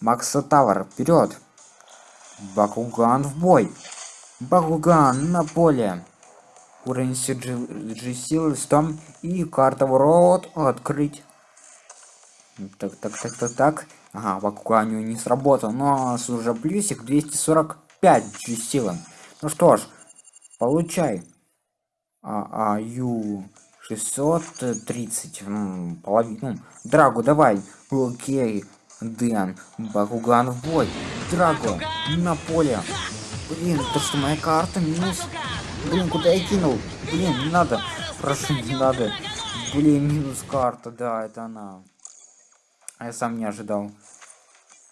Макса Тавр, вперед! Бакуган в бой! Бакуган на поле! Уровень CG силы 100 и карта ворот открыть. Так, так, так, так, так. Ага, Бакугану не сработал, но уже плюсик 245 G силы. Ну что ж, получай. А, а, ю 630. половину. Драгу, давай. Окей. Дэн, Бакуган в бой. Драго, на поле. Блин, то что моя карта минус. Блин, куда я кинул? Блин, не надо. Прошу, не надо. Блин, минус карта, да, это она. А я сам не ожидал.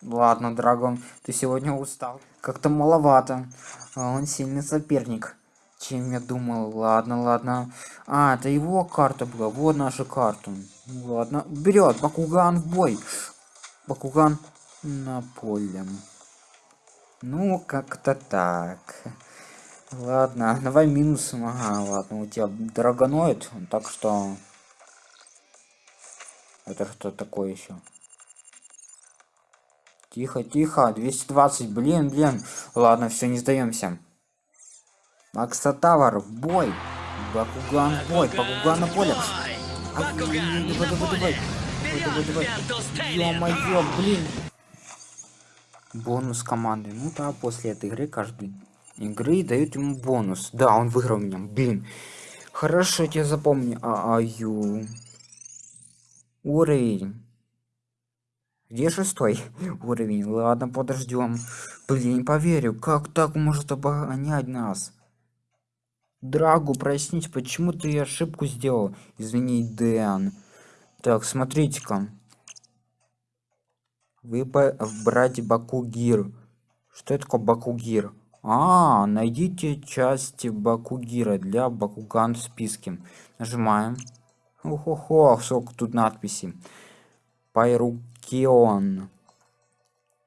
Ладно, Драгон, ты сегодня устал. Как-то маловато. А он сильный соперник. Чем я думал. Ладно, ладно. А, это его карта была. Вот наша карта. Ладно. Берет. Бакуган в бой. Бакуган на поле. Ну, как-то так. Ладно, давай минус. Ага, ладно, у тебя драгоноид, так что... Это что такое еще? Тихо, тихо, 220, блин, блин. Ладно, все, не сдаемся. Макса Тавар, в бой. Бакуган бой, Бакуган на поле. Давай, давай, давай. Давай, давай, давай. Ё-моё, блин. Бонус команды. Ну да, после этой игры каждый игры дают ему бонус. Да, он выиграл меня. Блин. Хорошо, я запомню. А, аю. Уровень. Где шестой уровень? Ладно, подождем. Блин, не поверю, как так может обгонять нас? Драгу, прояснить, почему ты ошибку сделал? Извини, Дэн. Так, смотрите-ка. Вы брать Бакугир. Что это такое Бакугир? А, найдите части Бакугира для Бакуган в списке. Нажимаем. Ох-ох-ох, сколько тут надписи. Пайрукион.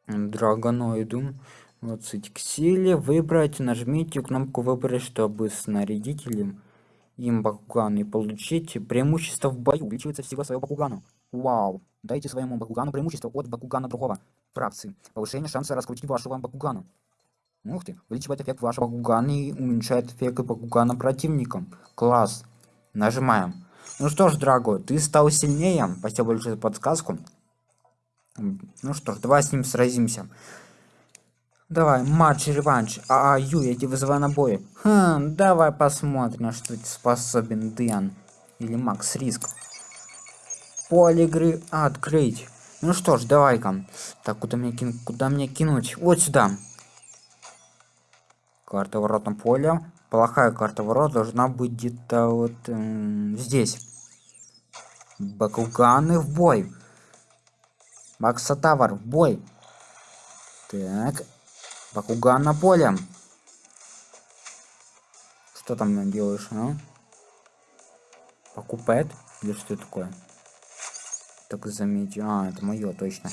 Драгоноиду. Вот к силе выбрать, нажмите кнопку выбрать, чтобы снарядителем им Бакуган и получить преимущество в бою. Увеличивается всего своего Бакугану. Вау. Дайте своему Бакугану преимущество от Бакугана другого фракции. Повышение шанса раскрутить вашего Бакугану. Ух ты, увеличивает эффект вашего Бакугана и уменьшает эффект Бакугана противникам. Класс. Нажимаем. Ну что ж, дорогой, ты стал сильнее. Спасибо большое за подсказку. Ну что ж, давай с ним сразимся. Давай, матч, реванш. А, а, Ю, я тебя вызываю на бой. Хм, давай посмотрим, на что ты способен, Дэн. Или Макс Риск. Поле игры открыть. Ну что ж, давай-ка. Так, куда мне, кин куда мне кинуть? Вот сюда. Карта ворот на поле. Плохая карта ворот должна быть где-то вот э, здесь. Бакуганы в бой. Макса Тавар в бой. Так, Бакуган на поле. Что там делаешь, а? Покупает? Или что такое? Так заметьте. А, это мое точно.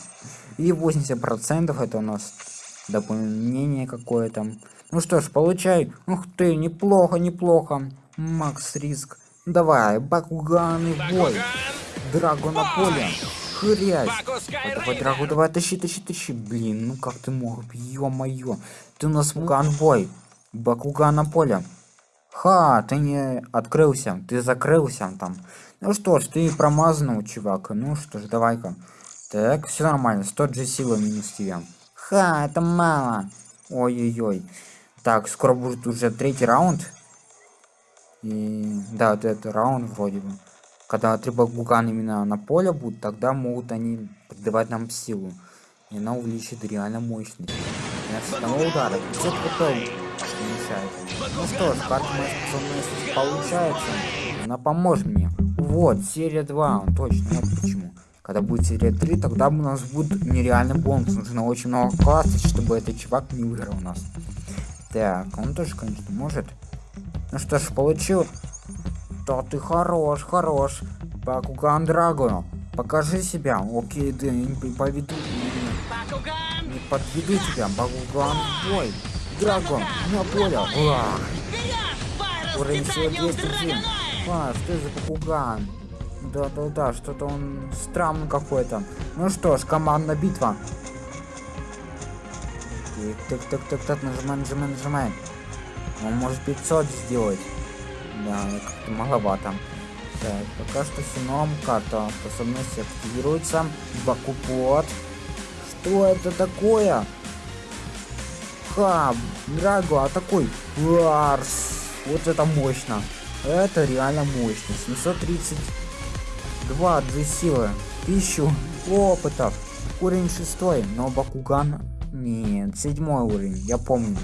И 80% это у нас дополнение какое-то. Ну что ж, получай. Ух ты, неплохо, неплохо. Макс Риск. Давай, Бакуган и бой. Драго на поле. Хрясь. Давай, Драгу, давай, тащи, тащи, тащи. Блин, ну как ты мог? Ё-моё. Ты у нас ганбой. Бакуган на поле. Ха, ты не открылся. Ты закрылся там. Ну что ж, ты промазанул, чувак. Ну что ж, давай-ка. Так, все нормально. 100 же силы минус тебе. Ха, это мало. Ой-ой-ой. Так, скоро будет уже третий раунд. И да, вот это раунд вроде бы. Когда три багугана именно на поле будут, тогда могут они придавать нам силу. И она увеличит реально мощность. И с одного удара 500 хп уменьшает. Ну что ж, карта моей способности получается. Она поможет мне. Вот, серия 2, точно, вот почему. Когда будет серия 3, тогда у нас будет нереальный бонус. Нужно очень много классов, чтобы этот чувак не выиграл у нас. Так, он тоже, конечно, может. Ну что ж, получил да ты хорош, хорош. Бакуган Драго, покажи себя. Окей, да, не поведу. Не, не подведу тебя. Бакуган бой. Драго, на поле. Уах. Уровень всего 207. А, что за Бакуган? Да-да-да, что-то он странный какой-то. Ну что ж, командная битва. Так, так, так, так, нажимай, нажимай, нажимай. Он может 500 сделать. Да, как-то маловато. Так, пока что сином карта способности активируется. Бакупот. Что это такое? Ха, Драго, а такой. Ларс. Вот это мощно. Это реально мощно. 732 две силы. Тысячу опытов. Уровень шестой, но Бакуган... Нет, седьмой уровень, я помню.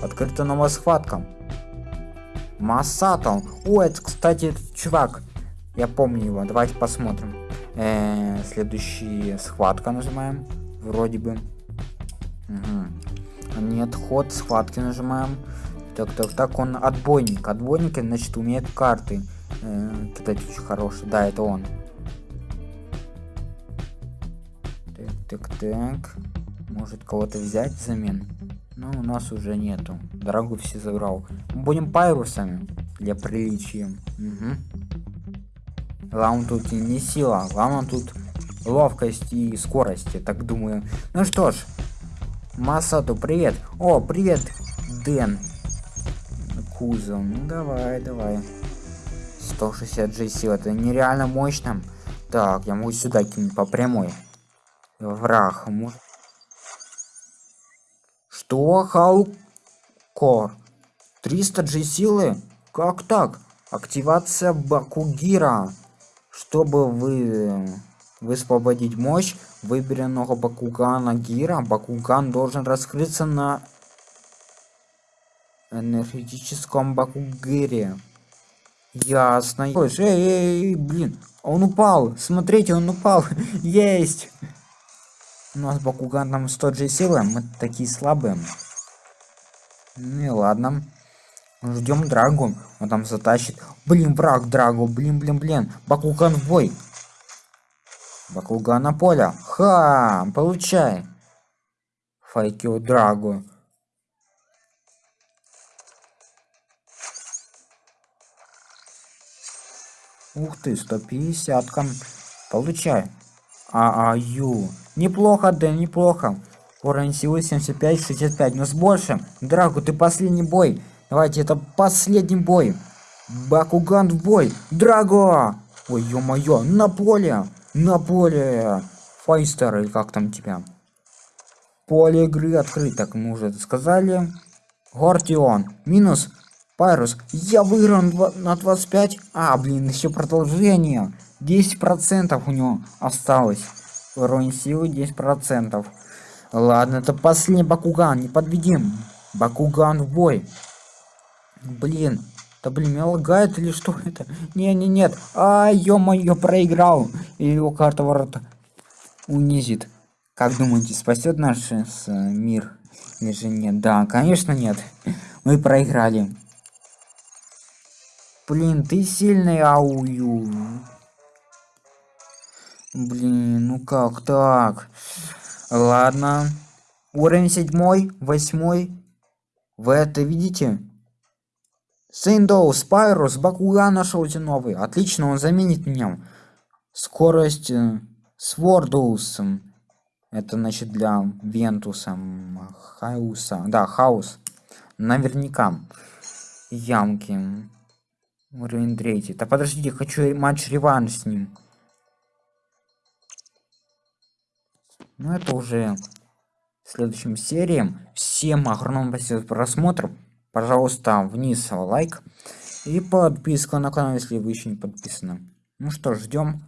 Открыта новая схватка. Масато. О, это, кстати, этот чувак. Я помню его. Давайте посмотрим. Э -э, следующая схватка нажимаем. Вроде бы. Угу. Нет, ход схватки нажимаем. Так, так, так, он отбойник. Отбойник, значит, умеет карты э, кидать очень хороший. Да, это он. Так, так, так. Может кого-то взять взамен? Но у нас уже нету. Дорогу все забрал. Будем пайрусами для приличия. Угу. Главное тут не сила, главное тут ловкость и скорость, я так думаю. Ну что ж, Масату, привет. О, привет, Дэн. Кузов, ну давай, давай. 160 G сил, это нереально мощно. Так, я могу сюда кинуть по прямой. Враг, может... Что? Халкор? 300 G силы? Как так? Активация Бакугира. Чтобы вы высвободить мощь выбранного Бакугана Гира, Бакуган должен раскрыться на энергетическом Бакугире. Ясно. Эй, эй, эй, блин, он упал. Смотрите, он упал. Есть. У нас Бакуган там 100 же силы, мы такие слабые. Ну и ладно. Ждем Драгу, он там затащит. Блин, враг Драгу, блин, блин, блин. Бакуган в бой. Бакуган на поле. Ха, получай. Файкио Драгу. Ух ты, 150 -ка. Получай. ААЮ. Неплохо, да, неплохо. Уровень силы 75-65, но с большим. Драку, ты последний бой. Давайте, это последний бой. Бакуган в бой. Драго! Ой, ё-моё, на поле. На поле. Файстер, или как там тебя? Поле игры открыто, как мы уже сказали. Гортион. Минус Пайрус. Я выиграл на 25. А, блин, еще продолжение. 10% у него осталось. Уровень силы 10%. Ладно, это последний Бакуган, не подведем. Бакуган в бой. Блин, да блин, меня лагает или что это? Не, не, нет. А, ё-моё, проиграл. И его карта ворота унизит. Как думаете, спасет наш э, мир? Или же нет? Да, конечно нет. Мы проиграли. Блин, ты сильный, аую. Блин, ну как так? Ладно. Уровень седьмой, восьмой. Вы это видите? Сейндоу, Спайрус, Бакуган нашелся новый. Отлично, он заменит меня. Скорость э, Свордус. Это значит для Вентуса. Хауса. Да, Хаус. Наверняка. Ямки. Уровень третий. Да подождите, хочу матч реванш с ним. Ну это уже в следующем серии. Всем огромное спасибо за просмотр. Пожалуйста, вниз лайк. И подписка на канал, если вы еще не подписаны. Ну что, ждем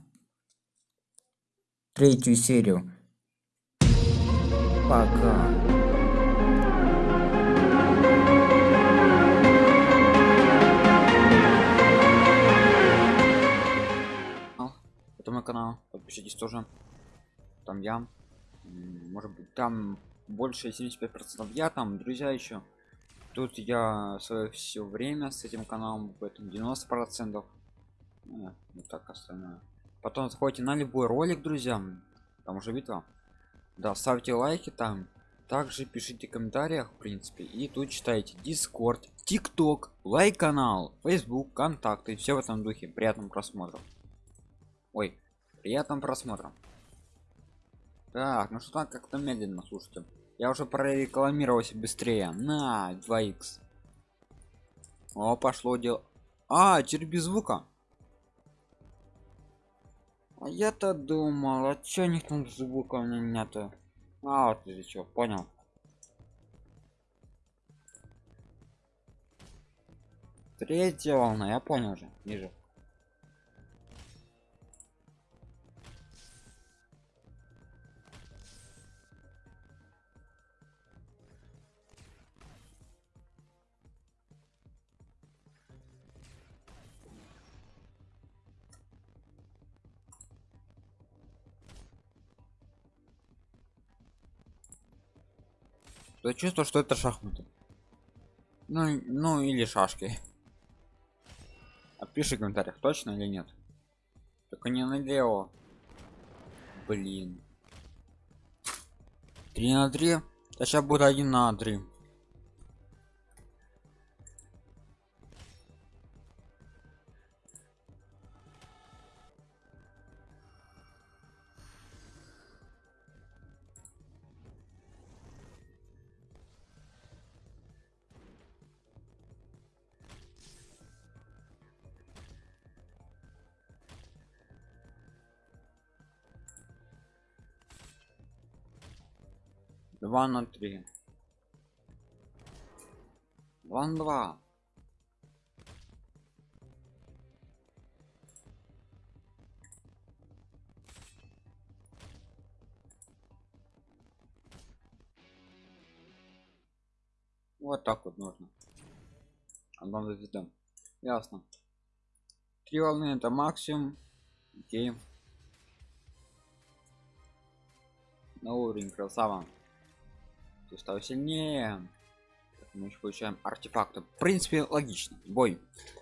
третью серию. Пока. Это мой канал, подпишитесь тоже. Там я может быть там больше 75 процентов я там друзья еще тут я свое все время с этим каналом поэтому 90 процентов. Ну, вот так остальное. Потом заходите на любой ролик друзья там уже битва да ставьте лайки там также пишите в комментариях в принципе. И тут читайте дискорд тикток лайк канал facebook контакты все в этом духе. Приятным просмотром ой приятным просмотром так, ну что так как-то медленно, слушайте. Я уже прорекламировался быстрее. На 2х. О, пошло дело. А, теперь без звука. А я-то думал, а чё у них там звука у меня нету? А, вот ты чё, понял. Третья волна, я понял уже, ниже. То чувство, что это шахматы. Ну, ну или шашки. Опиши в комментариях, точно или нет. Только не налево. Блин. 3 на 3. А сейчас будет 1 на 3. Два на три. Два на два. Вот так вот нужно. Одна звезда. Ясно. Три волны это максимум. Окей. На уровень красава. Ты стал сильнее. Мы еще получаем артефакты. В принципе, логично. Бой.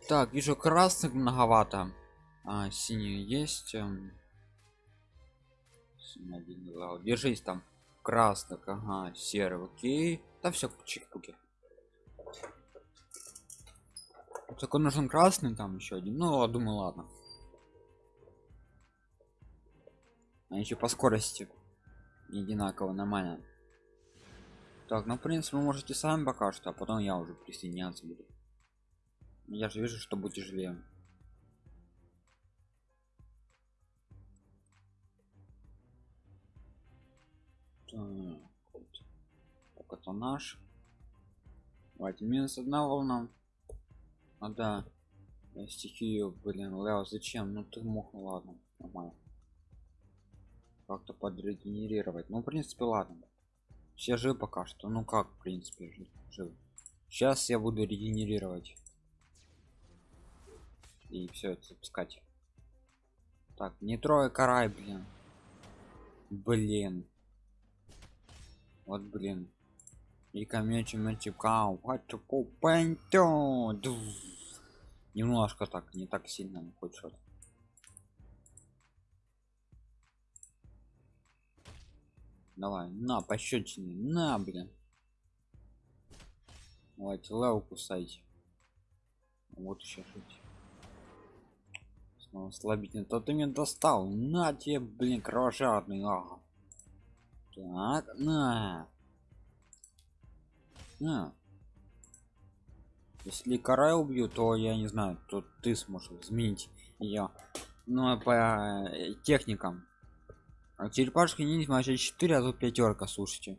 Так, вижу красных многовато. А, синие есть. Эм... Держись там. Красных, ага, серый, окей. Да все, чик-пуки. Только нужен красный там еще один. Ну, думаю, ладно. А еще по скорости не одинаково нормально. Так, ну в принципе вы можете сами пока что, а потом я уже присоединяться буду. Я же вижу, что будет тяжелее. Так, так это наш. Давайте минус одна волна. А да. Стихию, блин, Лео, зачем? Ну ты мог, ну ладно, нормально. Как-то подрегенерировать. Ну, в принципе, ладно все живы пока что. Ну как в принципе живы. Сейчас я буду регенерировать. И все это запускать. Так не трое карай блин. Блин. Вот блин. И камечи мальчика немножко так не так сильно хоть Давай, на, пощечины, на, блин. Давайте леву кусайте. Вот еще жить. Снова слабительный. То ты меня достал. На тебе, блин, кровожадный. Ага. Так, на. На. Если карай убью, то я не знаю, то ты сможешь изменить ее. Ну, по э, техникам. А черепашки ниндзя значит 4, а тут пятерка, слушайте.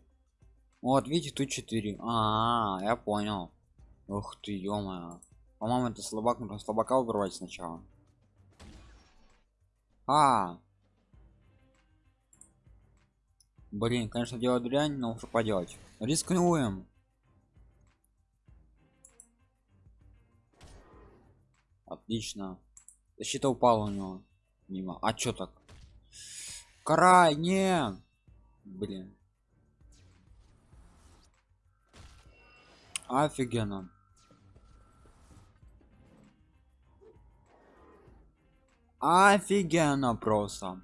Вот, видите, тут 4. А, -а, -а я понял. Ух ты, ё По-моему, это слабак, нужно слабака убрать сначала. А, Блин, конечно, дело дрянь, но что поделать. Рискнуем. Отлично. Защита упала у него. Мимо. А чё так? Карай, не. Блин. Офигенно. Офигенно просто.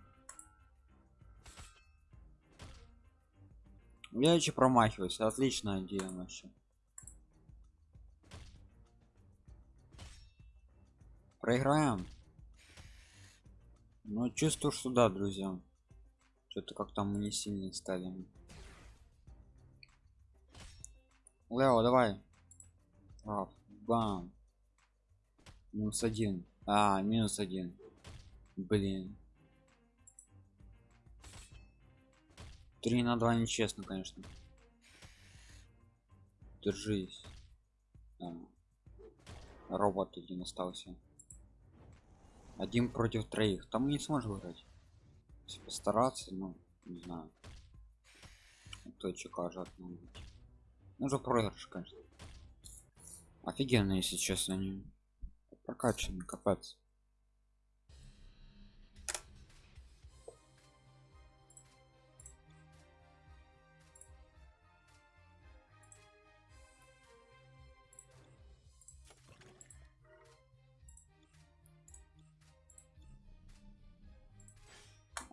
Я еще промахиваюсь. Отличная идея вообще. Проиграем. Ну, чувствую, что да, друзья. Что-то как там мы не сильно стали. Лео, давай. Раф, бам. Минус один. А, минус один. Блин. Три на два нечестно, конечно. Держись. А. Робот один остался. Один против троих. Там не сможешь выиграть. Постараться, ну, не знаю. Кто чекажет, ну, быть. Ну, же проигрыш, конечно. Офигенно, если честно, они прокачаны, капец.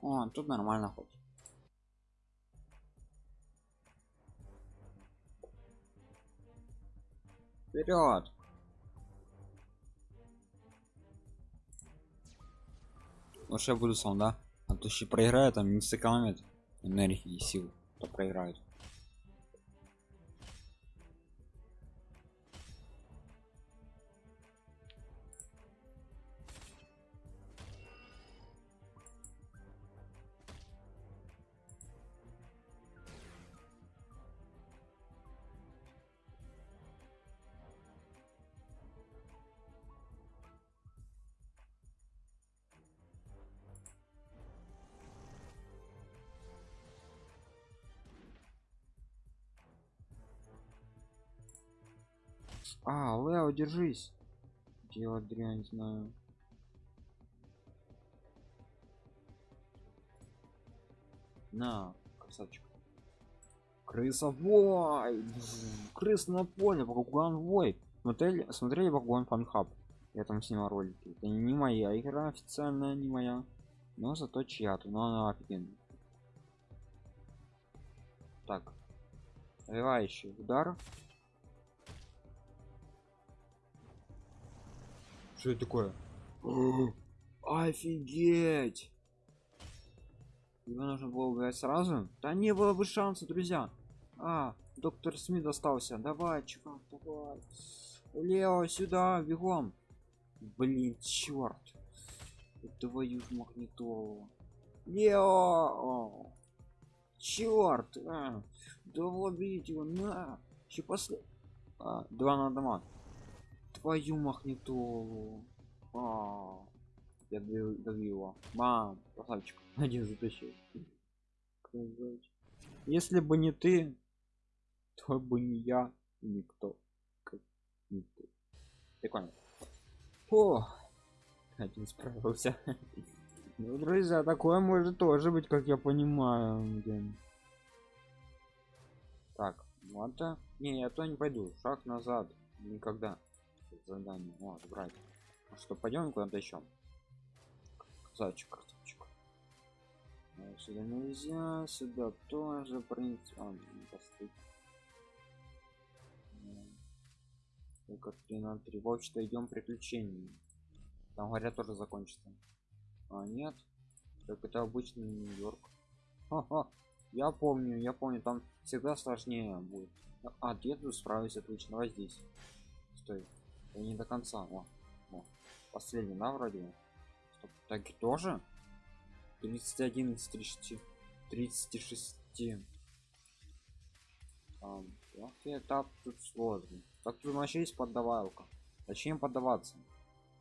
О, тут нормально хоть. Вперед! Лучше я буду сам, да? А то еще проиграет, там не сэкономит энергии и сил, то проиграет. Держись. Делать дрянь, знаю. На, красавчик. Крысовой! Крыс на поле, Багуан Вой. Смотрели, смотрели Багуан Фанхаб. Я там снимал ролики. Это не моя игра официальная, не моя. Но зато чья-то, но она офигенная. Так. Развивающий удар. Что это такое? Офигеть! Его нужно было убивать сразу? Да не было бы шанса, друзья. А, доктор Смит остался. Давай, чувак, давай. Лео, сюда, бегом. Блин, черт. Твою магнитолу. Лео! Черт! А, бить его, на! Еще после... А, два на дома. Твою магнитолу. А, я добил его. Мам, красавчик. Один затащил. Если бы не ты, то бы не я никто. Как не ты. Прикольно. О, один справился. Ну, друзья, такое может тоже быть, как я понимаю. Блин. Так, вот это. Не, я то не пойду. Шаг назад. Никогда. Задание. О, брать. А что, пойдем куда-то еще? Красавчик, красавчик. А, Сюда нельзя, сюда тоже, принципе. А, не поставить. Только 3 на 3. В общем-то, идем приключения. Там говорят тоже закончится. А нет. Так это обычный Нью-Йорк. Я помню, я помню, там всегда сложнее будет. А, деду справился отлично. Давай здесь. Стой. Я не до конца. О, о. Последний, да, вроде. Стоп. Так тоже? 31 из 30. 36. Там, этап тут сложный. Так тут вообще есть поддавалка. Зачем поддаваться?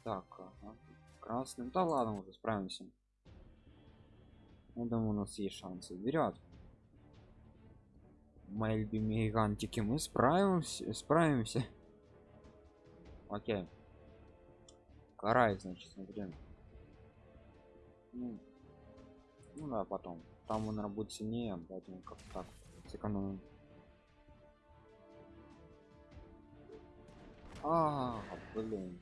Так, ага. красным. Да ладно, уже справимся. Я думаю, у нас есть шансы. Вперед. Мои любимые гигантики, мы справимся, справимся. Окей. Карай, значит, смотрим. Ну, ну да, потом. Там он будет сильнее, поэтому как так сэкономим. А, блин.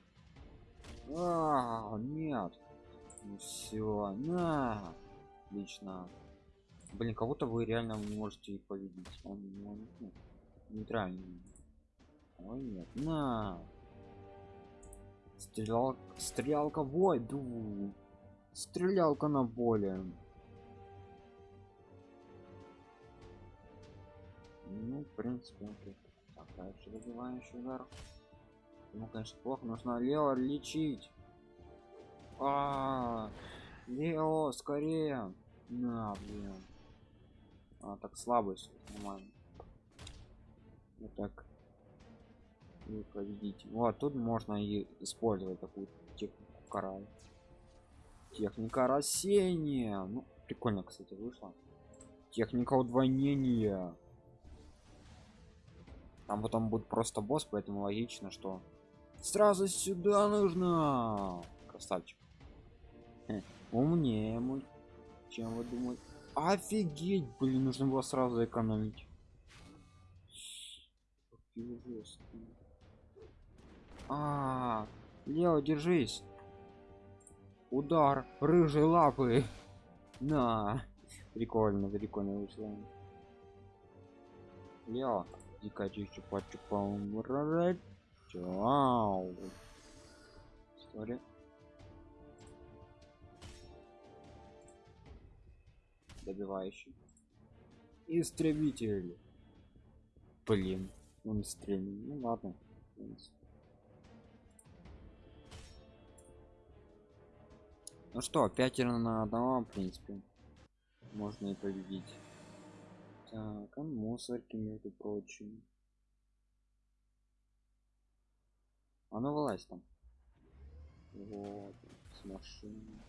А, нет. Ну все, на. Отлично. Блин, кого-то вы реально можете победить. Он, он ну, нейтральный. Ой, нет. На. Стрелял, стрелялка бой, ду. Стрелялка на более. Ну, в принципе, окей. Так. Дальше добивающий удар. Ну, конечно, плохо. Нужно Лео лечить. А, Лео, скорее. На, блин. А, так слабость. Нормально. Вот так. И победить. Вот, тут можно и использовать такую технику карай. Техника рассеяния. Ну, прикольно, кстати, вышло. Техника удвоения. Там потом будет просто босс, поэтому логично, что сразу сюда нужно. Красавчик. Хе, умнее мой. Чем вы думаете? Офигеть, блин, нужно было сразу экономить. Какие жесткие. А, Лео, держись. Удар рыжей лапы. На. Прикольно, прикольно вышло. Лео, дико чупа чупа Чау. История. Добивающий. Истребитель. Блин, он стрельнул. Ну ладно. Ну что, пятеро на одного, в принципе, можно и победить. Так, а мусорки, между прочим. А ну вылазь там. Вот, с машины.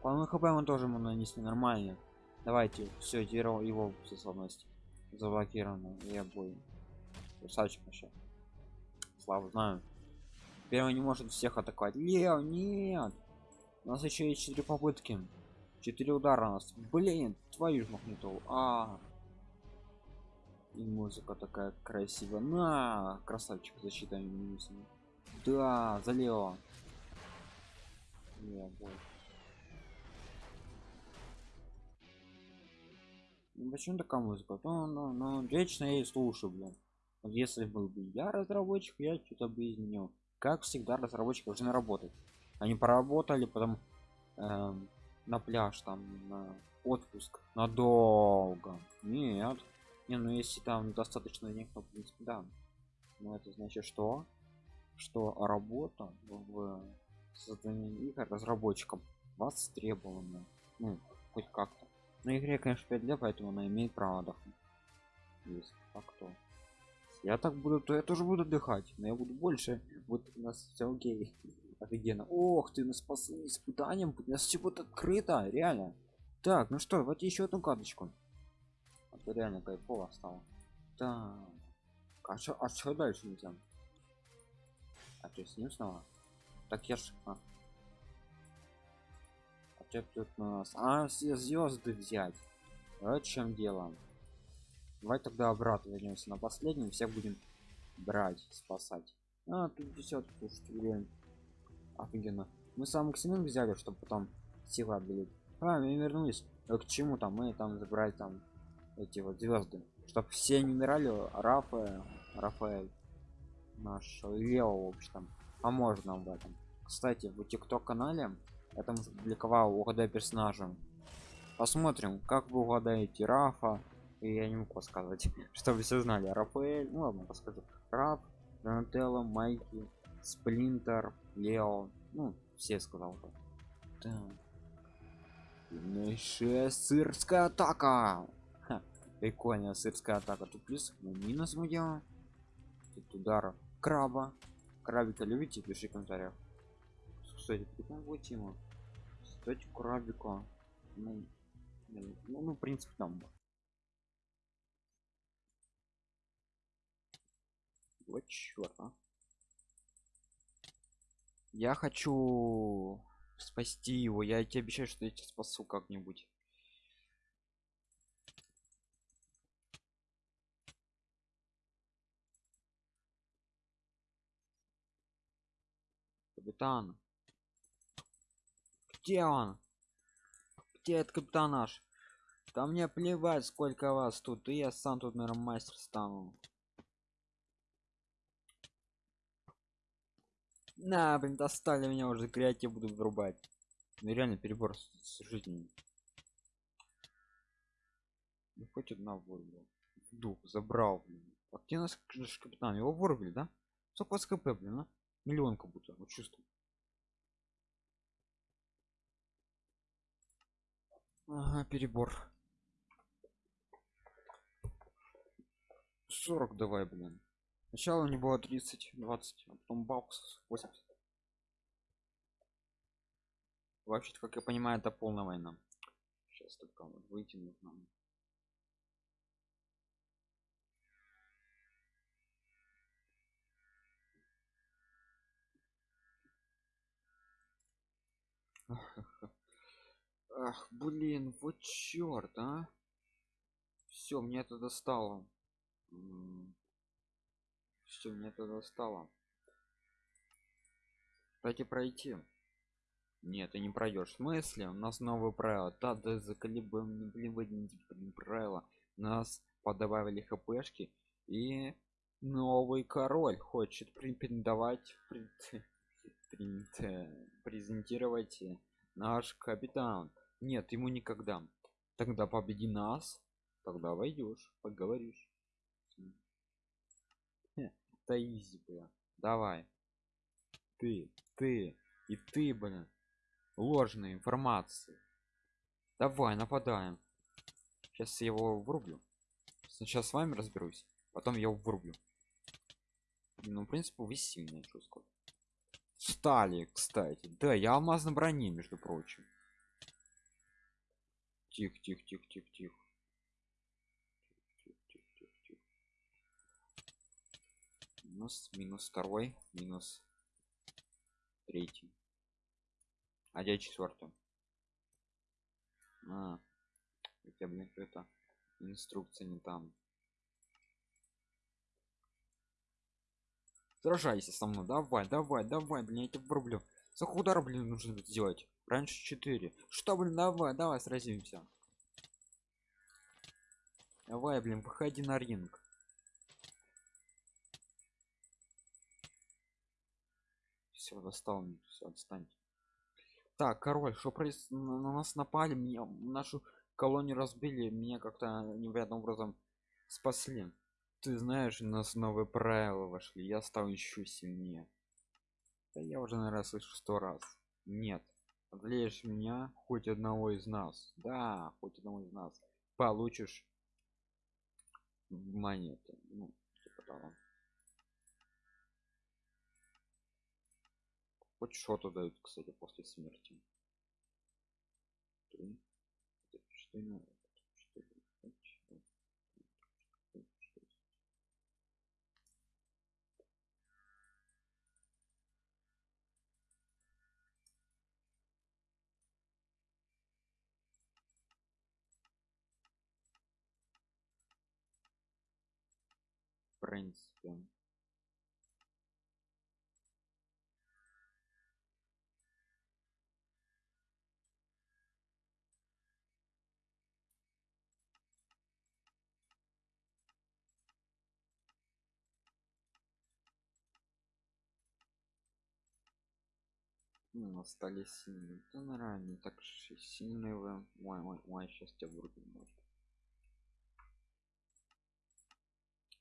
По хп он тоже ему нанесли нормально. Давайте, все, его, его способность заблокирована. Я бой. Красавчик вообще. Слава знаю. Первый не может всех атаковать. Лео, нет! У нас еще есть четыре попытки. Четыре удара у нас. Блин, твою ж магнитолу. А. И музыка такая красивая. На, красавчик, защита минусами. Да, за Лео. Лео, бой. Ну, почему такая музыка? Ну, ну, ну, вечно я и слушаю, блин. Вот если был бы я разработчик, я что-то бы изменил как всегда разработчики должны работать. Они поработали потом эм, на пляж там на отпуск надолго. Нет. Не ну если там достаточно денег то в принципе да. Но это значит что что работа в создании игр разработчикам востребована. Ну хоть как-то. На игре конечно 5 лет поэтому она имеет право отдохнуть. Есть а кто я так буду то я тоже буду отдыхать но я буду больше. Вот у нас все окей. Офигенно. Ох ты нас спас испытанием у нас все будет открыто реально. Так ну что давайте еще одну карточку. А то реально кайфово стало. Так. А что а что дальше нельзя а то с ним снова? Так я ж а. а что тут у нас? А все звезды взять. Вот чем дело Давай тогда обратно вернемся на последнем, всех будем брать, спасать. А, тут десятку, слушайте, блин. Офигенно. Мы сам максимум взяли, чтобы потом силы отбили. А, мы вернулись. А к чему там? Мы там забрали там эти вот звезды. Чтоб все не умирали, Рафа, Рафаэль, наш Лео, в общем, поможет нам в этом. Кстати, в тикток канале я там публиковал угадай персонажа. Посмотрим, как вы угадаете Рафа, и я не могу сказать чтобы все знали. Рафаэль ну ладно расскажу. Раб донателло майки сплинтер лео ну все сказал так. Сильнейшая сырская атака. Прикольная сырская атака. Тут плюс ну, минус мы делаем. Тут удар краба. Крабика любите? Пиши в комментариях. Кстати прикольная тема. Кстати крабика. Ну, ну, ну в принципе там Вот черт, а. Я хочу спасти его. Я тебе обещаю, что я тебя спасу как-нибудь. Капитан. Где он? Где этот капитан наш? Да мне плевать, сколько вас тут. И я сам тут, наверное, мастер стану. На, блин, достали меня уже креатив буду врубать. Ну реально перебор с, с жизнью. хоть одна вырубила. Дух забрал блин. А где наш капитан? Его вырубили да? Сколько с кп блин а? миллион как будто вот чувствую. Ага перебор. 40 давай блин сначала у него было 30 20 а потом баксов 80 вообще как я понимаю это полная война. Сейчас только вот выйти нужно. Ах блин вот черт а. Все мне это достало все мне это достало кстати пройти. Нет ты не пройдешь в смысле? У нас новые правила да да заколебан блин блин правила нас подобавили хпшки и новый король хочет претендовать презентировать наш капитан. Нет ему никогда. Тогда победи нас тогда войдешь поговоришь это изи бля давай. Ты ты и ты блин. Ложной информации давай нападаем. Сейчас я его врублю. Сначала с вами разберусь потом я его врублю. Ну в принципе вы сильные что стали кстати. Да я алмаз на броне между прочим. Тихо тихо тихо тихо тихо минус минус второй минус третий. А где четвертый а, я блин это инструкция не там. Сражайся со мной. Давай давай давай блин я тебя врублю. За удар блин нужно сделать? Раньше 4 что блин давай давай сразимся. Давай блин выходи на ринг все достал все отстаньте. Так король что проис... на нас напали меня нашу колонию разбили меня как-то невероятным образом спасли. Ты знаешь у нас новые правила вошли я стал еще сильнее. Да я уже наверное слышу сто раз. Нет одолеешь меня хоть одного из нас. Да хоть одного из нас получишь. Монеты ну типа того хоть что-то дают кстати после смерти. В принципе Ну, остались сильные. Да нормально, не так сильные вы. Ой, ой, ой, сейчас тебя может.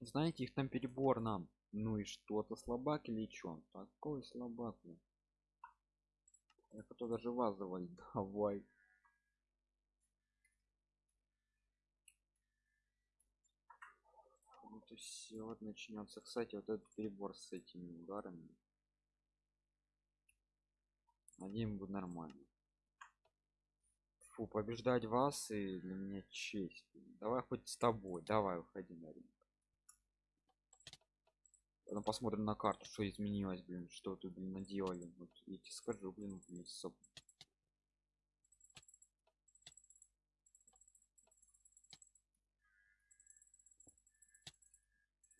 Знаете, их там перебор нам. Ну и что-то слабак или чё? Такой слабак. блин. Я хотел даже вас завалить. Давай. Вот и все, вот начнется. Кстати, вот этот перебор с этими ударами. Один будет нормально. Фу, побеждать вас и для меня честь. Давай хоть с тобой, давай выходи на ринг. Потом посмотрим на карту, что изменилось, блин, что тут блин, наделали. Вот я тебе скажу, блин, блин соп.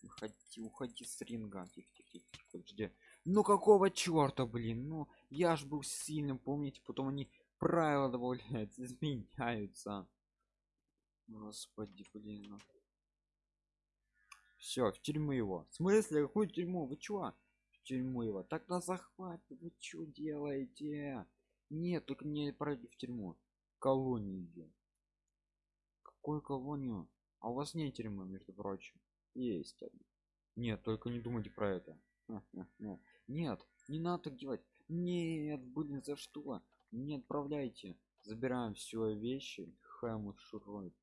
Уходи, уходи с ринга. Тихо, тихо, тихо, подожди. Ну какого черта, блин? Ну, я ж был сильным, помните, потом они правила добавляют, изменяются. Господи, блин. Ну. Все, в тюрьму его. В смысле, какую тюрьму? Вы чё? В тюрьму его. Так на захват. Вы что делаете? Нет, только не пройди в тюрьму. Колонию идем. Какую колонию? а у вас нет тюрьмы между прочим есть нет только не думайте про это нет не надо так делать нет блин за что. Не отправляйте. Забираем все вещи. Хэмус шурует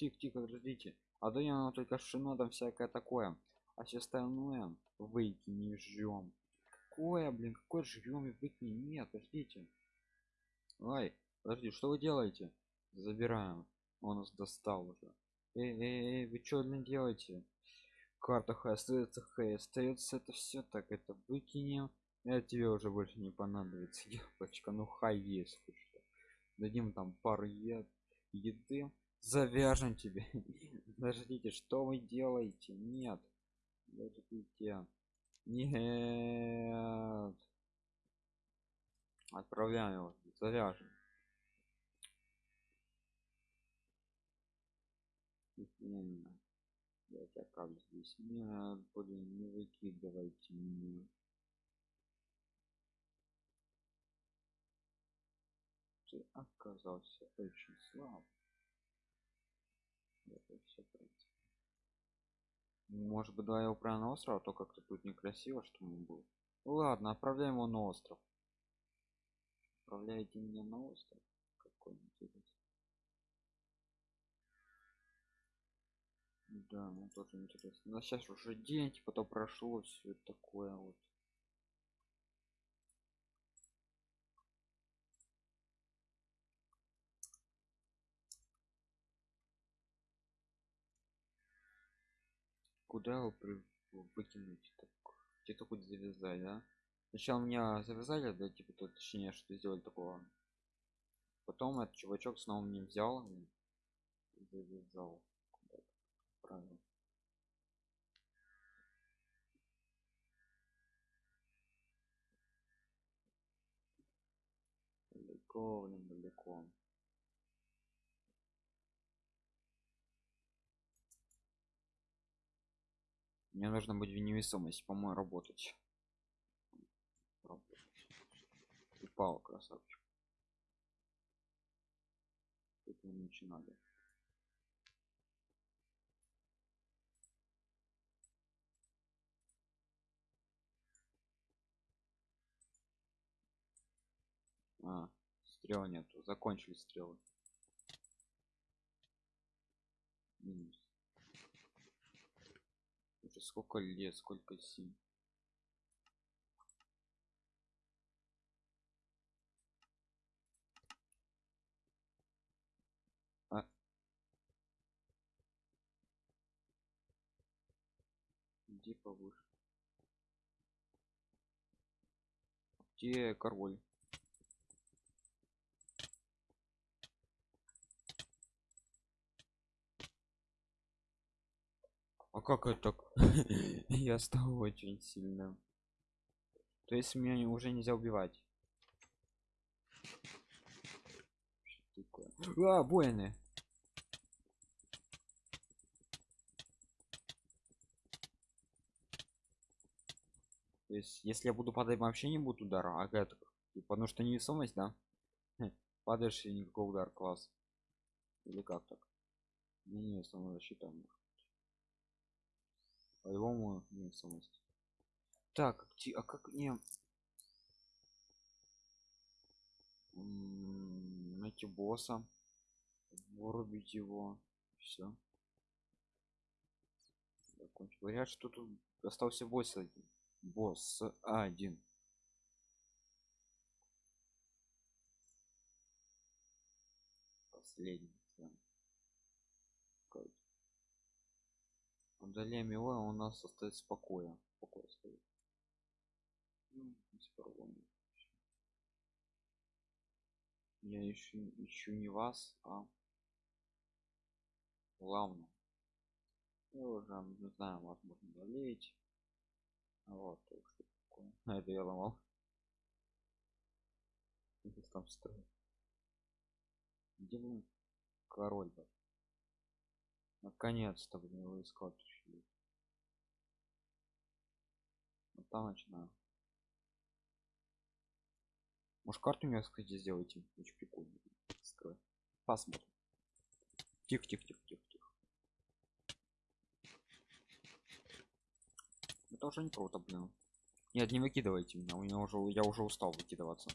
тихо тихо подождите. А да я только шино там всякое такое. А все остальное выкини ждем какое блин какой жрем и выкини нет подождите. Ой подожди что вы делаете? Забираем. Он нас достал уже. Эй, эй, эй вы что блин делаете? Карта х остается х остается это все так. Это выкинем это тебе уже больше не понадобится девочка ну хай есть что дадим там пару ед еды завяжем тебе подождите что вы делаете нет подождите нет отправляем его завяжем. Я тебя как здесь? Нет, блин, не выкидывайте меня. Ты оказался очень слаб. Это все, в принципе. Может быть, давай его прямо на остров, а то как-то тут некрасиво, что мы был. Ладно, отправляем его на остров. Отправляйте меня на остров. Какой интересный. Да, ну тоже интересно. Но сейчас уже день, типа то прошло все такое вот. Куда его при... выкинуть? Так, где-то хоть завязать, да? Сначала меня завязали, да, типа то точнее, что сделали такого. Потом этот чувачок снова мне взял и завязал правил далеко блин далеко мне нужно быть в невесомости по-моему работать упал красавчик это начинали А, стрел нету. Закончились стрелы. Минус. Уже сколько лет, сколько сил. А. Где повыше? Где король? А как это? Я стал очень сильно. То есть меня уже нельзя убивать. А, воины! То есть, если я буду падать, вообще не будет удара, а это потому что невесомость, да? Падаешь и никакого удара, класс. Или как так? Не, не, самозащита. может. По-любому невесомость. Так, где- а как мне М, найти босса, вырубить его, все. Говорят, что тут остался босс один. Босс один. Последний. да. Какой-то. Удаляем его, у нас остается покоя. Покой стоит. Ну, проблем. Я ищу, ищу не вас, а главное. Я уже не знаю, возможно, болеть. Вот, так что такое. А это я ломал. Их там строит. Где блин король был? Наконец-то, блин, его искал Там начинаю может карту мне кстати сделайте? Очень прикольно. Скрой. посмотрим. Тихо тихо тихо тихо тихо. Это уже не круто блин. Нет не выкидывайте меня. У меня уже я уже устал выкидываться.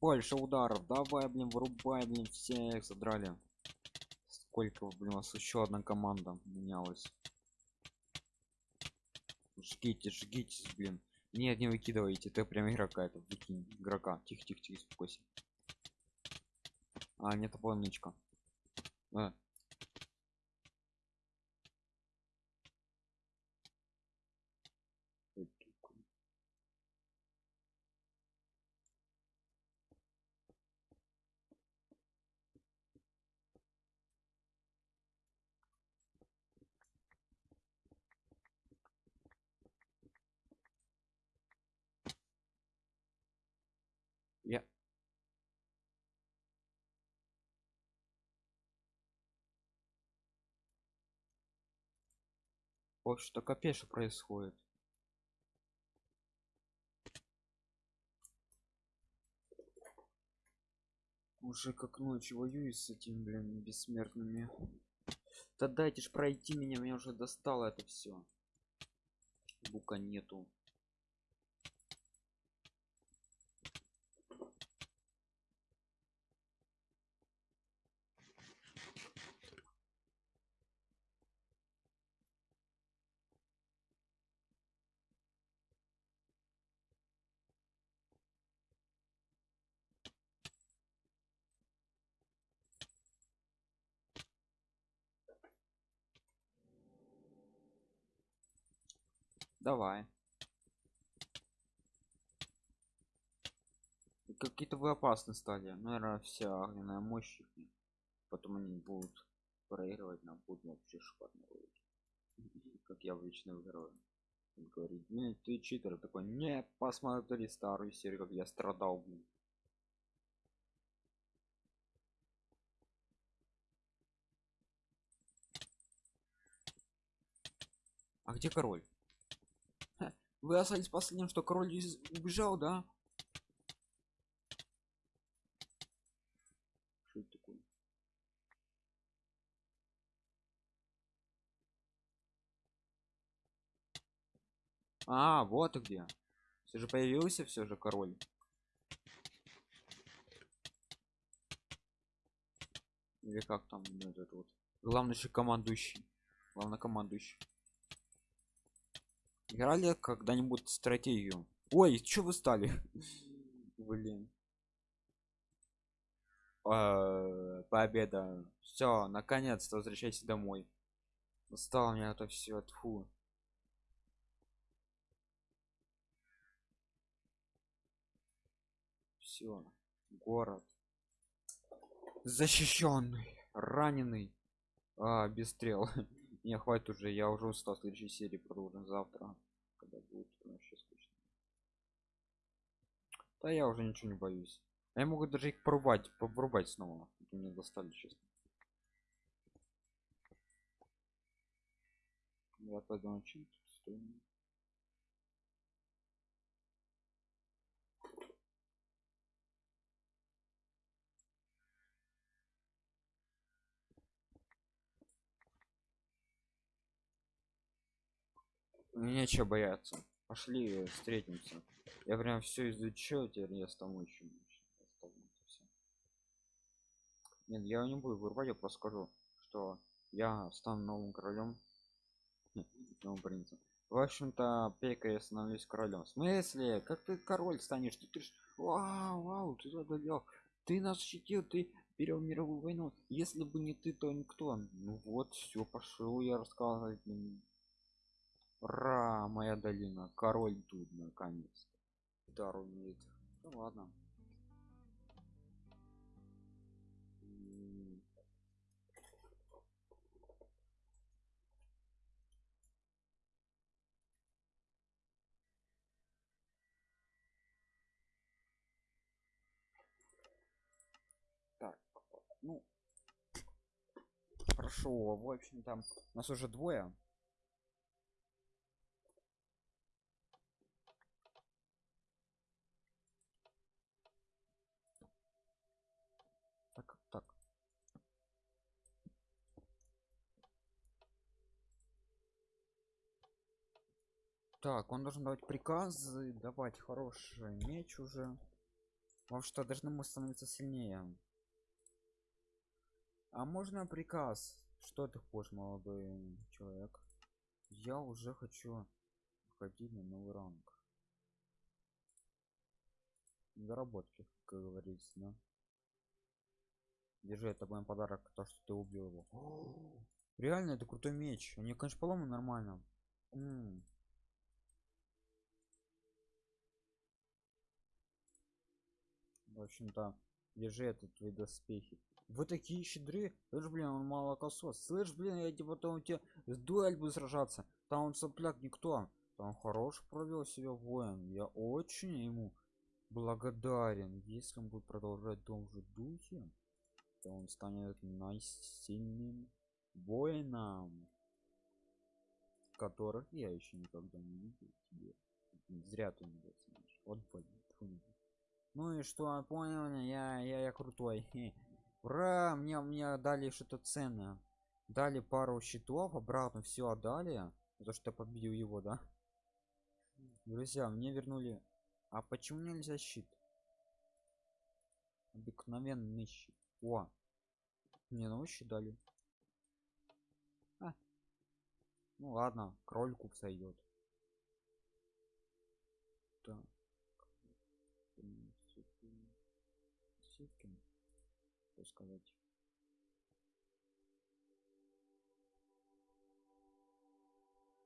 Больше ударов. Давай блин вырубай блин всех. Задрали сколько блин у вас еще одна команда менялась. Жгите жгите блин. Нет не выкидывайте ты прям игрока это выкинь игрока. Тихо тихо тихо успокойся. А нет полничка а. Я. Ой, что капец что происходит? Уже как ночью воюю с этим, блин, бессмертными. Да дайте ж пройти меня, меня уже достало это все. Бука нету. Давай. Какие-то вы опасные стали. Наверное, вся огненная мощь. Потом они будут проигрывать, нам будут вообще шикарно. Как я вечно выигрываю. Он говорит, не, ты читер такой, не, посмотри старую серию, как я страдал, блин. А где король? Вы остались последним, что король из- убежал, да? Что это такое? А, вот и где. Все же появился все же король. Или как там ну, этот вот. Главный же командующий. Главнокомандующий. Играли когда-нибудь стратегию? Ой, что вы стали? Блин. А, Победа. Все, наконец-то возвращайся домой. Устал меня это все. Тфу. Все. Город. Защищенный. Раненый. А, без стрел. Не, хватит уже, я уже устал. Следующей серии продолжим завтра. Когда будет вообще скучно. Да я уже ничего не боюсь. А Я могу даже их порубать, порубать снова. Это Мне достали, честно. Я пойду на чем. Нечего бояться. Пошли встретимся. Я прям все изучил, теперь я стану еще Нет, я не буду вырубать, я просто скажу, что я стану новым королем. Новым принцем. В общем-то, Пека я становлюсь королем. В смысле? Как ты король станешь? Ты, ты ж... Вау, вау, ты одолел. Ты нас защитил, ты перевел мировую войну. Если бы не ты, то никто. Ну вот, все, пошел я рассказывать. Ура, моя долина. Король тут наконец. Дар умеет. Ну ладно. Так, ну хорошо, в общем там нас уже двое. Так, так. Так, он должен давать приказы, давать хороший меч уже. Вам что, должны мы становиться сильнее? А можно приказ? Что ты хочешь, молодой человек? Я уже хочу ходить на новый ранг. Заработки, как говорится, да? Держи, это мой подарок, то, что ты убил его. Реально, это крутой меч. Они, конечно, поломаны нормально. М. В общем-то, держи этот твои доспехи. Вы такие щедры. Слышь, блин, он молокосос. Слышь, блин, я типа потом у тебя с дуэль буду сражаться. Там он сопляк никто. Там хорош провел себя воин. Я очень ему благодарен. Если он будет продолжать в том же духе, то он станет наисильным воином, которых я еще никогда не видел тебе. Зря ты не знаешь. Вот блин. Ну и что, понял я, я, я крутой. Ура, мне, мне дали что-то ценное. Дали пару щитов, обратно все отдали. За то, что победил его, да? Друзья, мне вернули... А почему нельзя щит? Обыкновенный щит. О! Мне новый дали. А. Ну ладно, крольку сойдет. Что сказать?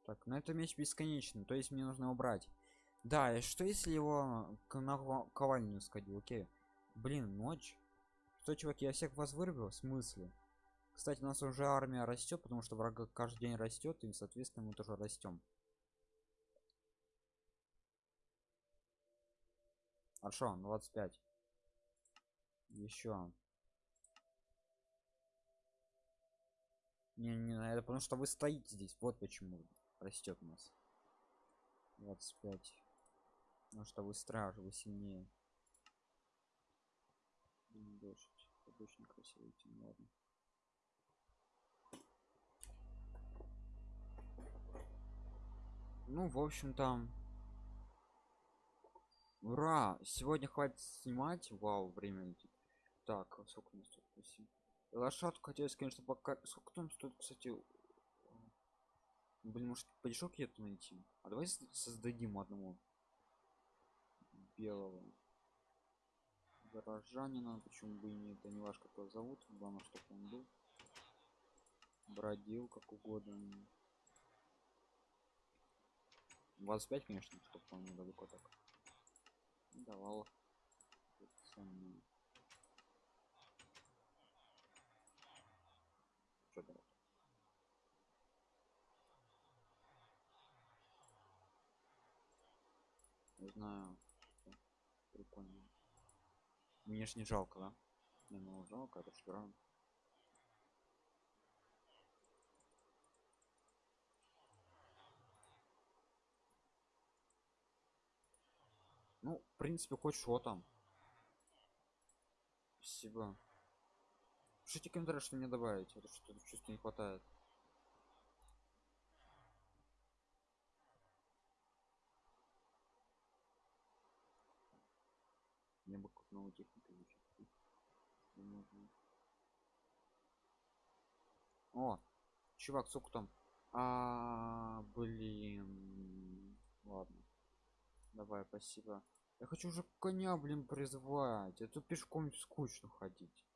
Так, на это меч бесконечный, то есть мне нужно убрать. Да, и что если его к наковальню сходил? Окей. Блин, ночь. Что, чуваки, я всех вас вырубил? В смысле? Кстати, у нас уже армия растет, потому что врага каждый день растет, и, соответственно, мы тоже растем. Хорошо, 25. Еще. Не, не, это потому что вы стоите здесь. Вот почему растет у нас. 25. Потому что вы страж, вы сильнее. Дождь. Это очень красивый тем, ладно. Ну, в общем-то, ура! Сегодня хватит снимать. Вау, время. Так, а сколько у нас тут? 8. Лошадку хотелось, конечно, пока... Сколько там стоит, кстати? Блин, может, подешок эту найти? А давай создадим одного белого горожанина. Почему бы и нет? Это не ваш как его зовут. Главное, чтобы он был. Бродил как угодно. 25, конечно, чтобы он недалеко так. Давал. Вот ценные. Чё давать? Не знаю. что Прикольно. Мне ж не жалко, да? Не, ну жалко, это что Ну, в принципе, хоть что там. Спасибо. Пишите комментарий, что мне добавить, это что чувство не хватает. Мне бы какую-то новую технику изучить. Не нужно. О, чувак, сколько там? А, блин. Ладно. Давай, спасибо. Я хочу уже коня, блин, призвать. Это пешком скучно ходить.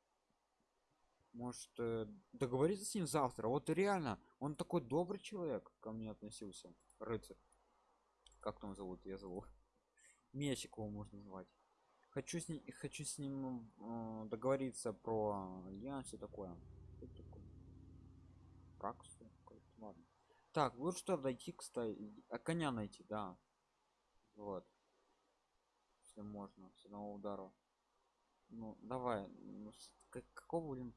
Может, э, договориться с ним завтра? Вот реально, он такой добрый человек ко мне относился. Рыцарь. Как там зовут? Я зову. Мечик его можно назвать. Хочу с ним, хочу с ним э, договориться про альянс все такое? Праксу? Ладно. Так, вот что дойти, кстати. А коня найти, да. Вот. Если можно, с одного удара. Ну, давай. Ну, как, какого, блин,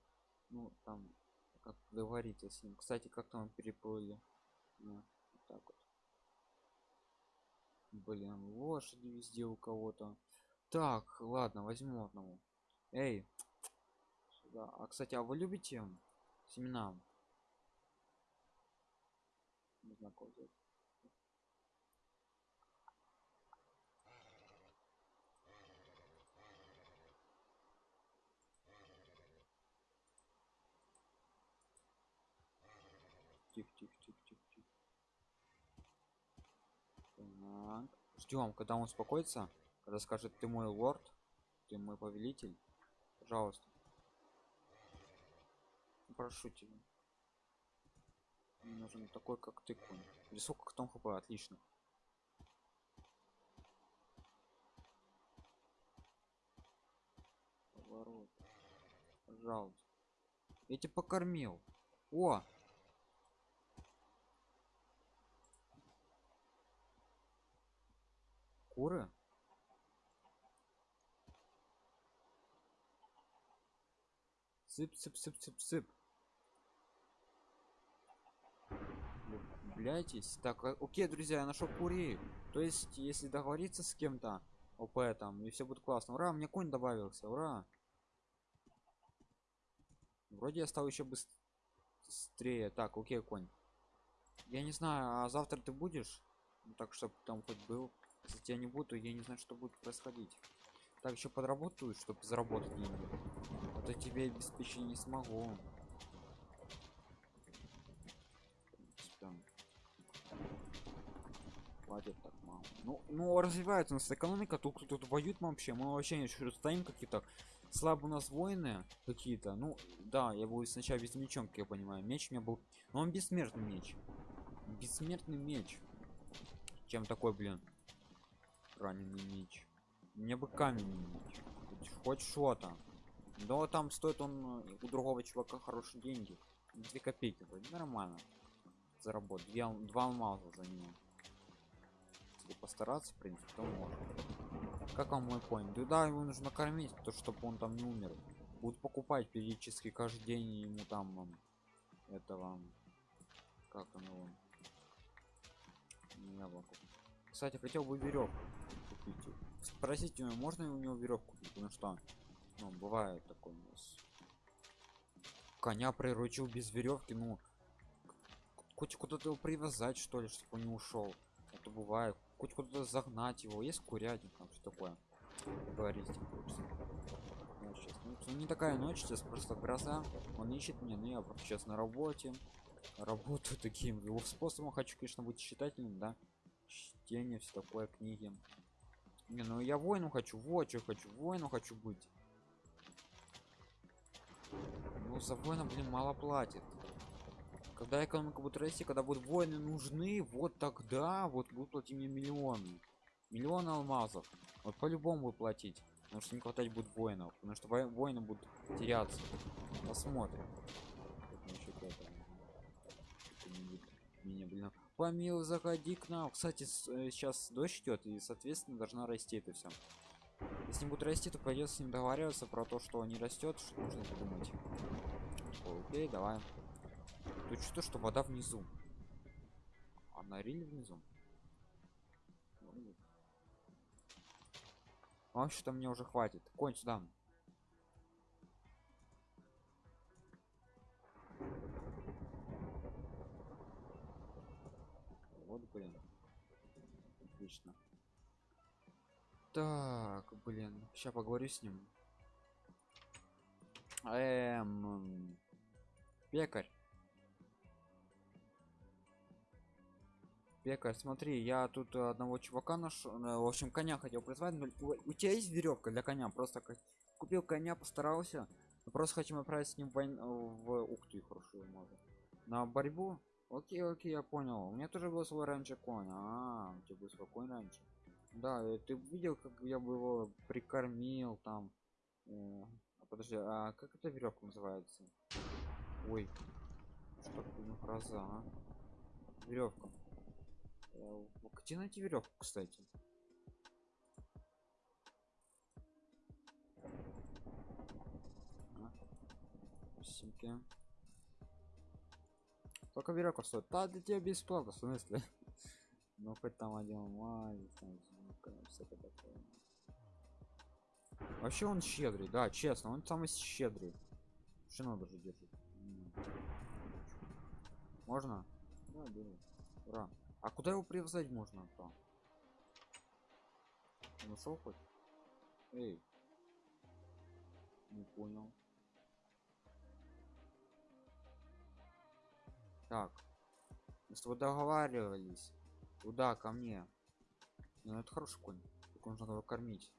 ну, там, как договориться с ним. Кстати, как там переплыли. Ну, вот так вот. Блин, лошади везде у кого-то. Так, ладно, возьму одного. Эй, сюда. А, кстати, а вы любите семена? находит. Тихо, тихо, тихо, тихо, тихо. Ждем, когда он успокоится, когда скажет, ты мой лорд, ты мой повелитель. Пожалуйста. Прошу тебя. Мне нужен такой, как ты, конь. Или сколько кто хп, отлично. Поворот. Пожалуйста. Я тебя покормил. О! Куры? Сып, сып, сып, сып, сып. Блядь, так, а- окей, друзья, я нашел курей. То есть, если договориться с кем-то, ОП там, и все будет классно. Ура, мне конь добавился, ура. Вроде я стал еще быстрее. Так, окей, конь. Я не знаю, а завтра ты будешь? Ну, так, чтобы там хоть был. Если тебя не буду, я не знаю, что будет происходить. Так, еще подработаю, чтобы заработать деньги. А то тебе обеспечить не смогу. Там. Хватит так мало. Ну, ну развивается у нас экономика, тут кто-то воюет вообще. Мы вообще еще стоим какие-то слабо у нас воины какие-то. Ну, да, я был сначала без мечом, как я понимаю. Меч у меня был. Но он бессмертный меч. Бессмертный меч. Чем такой, блин? Раненый меч. Мне бы каменный меч. Хоть- что-то. Но там стоит он э, у другого чувака хорошие деньги. Две копейки вроде нормально. Заработать. Две, два алмаза за него. Если постараться, в принципе, то можно. Как вам мой конь? Да, его нужно кормить, то чтобы он там не умер. Будут покупать периодически каждый день ему там ам, этого как он его не яблоко. Кстати, хотел бы веревку купить. Спросите у него, можно у него веревку купить, потому что ну, бывает такое у нас. Коня приручил без веревки, ну хоть куда-то его привязать, что ли, чтобы он не ушел. Это бывает. Хоть куда-то загнать его. Есть курятник, там что такое. Говорить. Ну, ну, ну, не такая ночь, сейчас просто гроза. Он ищет меня, но я просто сейчас на работе. Работаю таким его способом. Хочу, конечно, быть читателем, да. Чтение, все такое, книги. Не, ну я воину хочу, вот что хочу, воину хочу быть. Ну, за воина, блин, мало платит. Когда экономика будет расти, когда будут воины нужны, вот тогда вот будут платить мне миллионы. Миллионы алмазов. Вот по-любому платить. Потому что не хватать будет воинов. Потому что воины будут теряться. Посмотрим. Меня, блин. Помил, заходи к нам. Кстати, сейчас дождь идет, и, соответственно, должна расти это все. Если не будет расти, то придется с ним договариваться про то, что не растет, что нужно придумать. Окей, давай. Тут что, что вода внизу. А на риле внизу. Ну, Вообще-то мне уже хватит. Конь сюда. Вот, блин. Отлично. Так, блин. Сейчас поговорю с ним. Эм... Пекарь. Пекарь, смотри, я тут э, одного чувака нашел, э, в общем, коня хотел призвать, но у, тебя есть веревка для коня? Просто купил коня, постарался, но просто хотим отправить с ним войн- в... ух ты, хорошо, можно. На борьбу? Окей, окей, я понял. У меня тоже был свой раньше конь. А, у тебя был свой раньше. Да, э, ты видел, как я бы его прикормил там. Э, а подожди, а как эта веревка называется? Ой, что такое гроза, а? Веревка. Э, Где найти веревку, кстати? А, Симки. Только веревка стоит. Да, для тебя бесплатно, в смысле? Ну хоть там один такое. Вообще он щедрый, да, честно, он самый щедрый. Шино даже держит. М. Можно? Да. Ура. А куда его привязать можно то? Он ушел хоть? Эй. Не понял. Так. Мы с тобой договаривались. Куда ко мне? Ну это хороший конь. Только нужно его кормить.